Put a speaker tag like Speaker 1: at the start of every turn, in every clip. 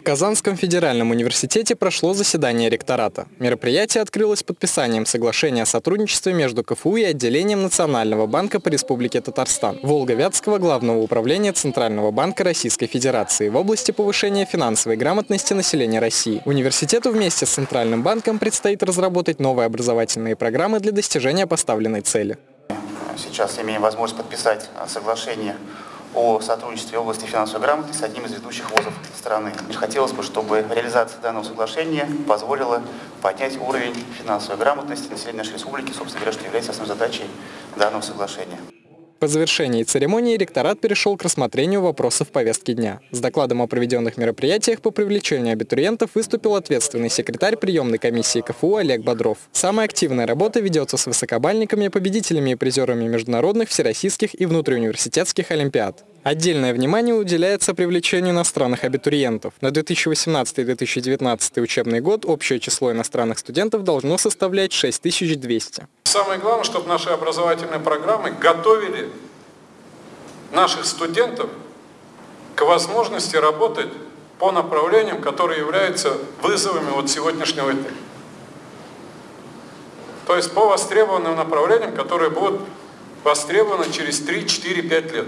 Speaker 1: В Казанском федеральном университете прошло заседание ректората. Мероприятие открылось подписанием соглашения о сотрудничестве между КФУ и отделением Национального банка по Республике Татарстан, Волго-Вятского главного управления Центрального банка Российской Федерации в области повышения финансовой грамотности населения России. Университету вместе с Центральным банком предстоит разработать новые образовательные программы для достижения поставленной цели.
Speaker 2: Сейчас имеем возможность подписать соглашение о сотрудничестве в области финансовой грамотности с одним из ведущих вузов страны. Хотелось бы, чтобы реализация данного соглашения позволила поднять уровень финансовой грамотности населения нашей республики, собственно говоря, что является основной задачей данного соглашения.
Speaker 1: По завершении церемонии ректорат перешел к рассмотрению вопросов повестки дня. С докладом о проведенных мероприятиях по привлечению абитуриентов выступил ответственный секретарь приемной комиссии КФУ Олег Бодров. Самая активная работа ведется с высокобальниками, победителями и призерами международных, всероссийских и внутриуниверситетских олимпиад. Отдельное внимание уделяется привлечению иностранных абитуриентов. На 2018-2019 учебный год общее число иностранных студентов должно составлять 6200.
Speaker 3: Самое главное, чтобы наши образовательные программы готовили наших студентов к возможности работать по направлениям, которые являются вызовами вот сегодняшнего дня. То есть по востребованным направлениям, которые будут востребованы через 3, 4, 5 лет.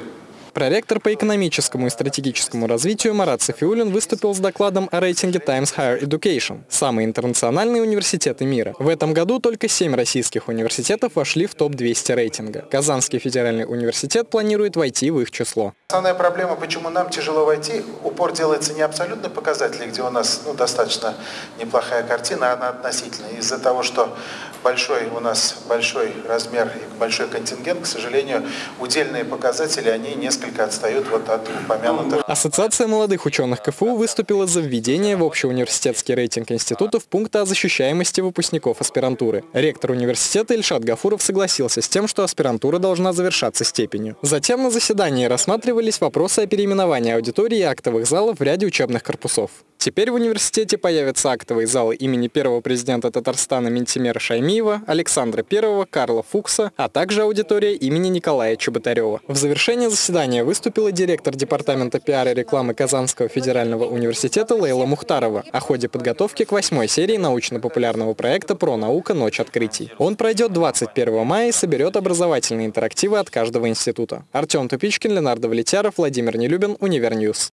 Speaker 1: Проректор по экономическому и стратегическому развитию Марат Софиулин выступил с докладом о рейтинге Times Higher Education – самые интернациональные университеты мира. В этом году только семь российских университетов вошли в топ-200 рейтинга. Казанский федеральный университет планирует войти в их число.
Speaker 4: Основная проблема, почему нам тяжело войти, упор делается не абсолютно показатели, где у нас ну, достаточно неплохая картина, а относительно. Из-за того, что большой у нас большой размер и большой контингент, к сожалению, удельные показатели, они несколько отстают вот от упомянутых.
Speaker 1: Ассоциация молодых ученых КФУ выступила за введение в общеуниверситетский рейтинг институтов пункта о защищаемости выпускников аспирантуры. Ректор университета Ильшат Гафуров согласился с тем, что аспирантура должна завершаться степенью. Затем на заседании рассматривались вопросы о переименовании аудитории и актовых залов в ряде учебных корпусов. Теперь в университете появятся актовые залы имени первого президента Татарстана Ментимера Шаймиева, Александра I, Карла Фукса, а также аудитория имени Николая Чеботарева. В завершение заседания выступила директор Департамента пиара и рекламы Казанского федерального университета Лейла Мухтарова о ходе подготовки к восьмой серии научно-популярного проекта «Про наука. Ночь открытий». Он пройдет 21 мая и соберет образовательные интерактивы от каждого института. Артем Тупичкин, Ленардо Влетяров, Владимир Нелюбин, Универньюз.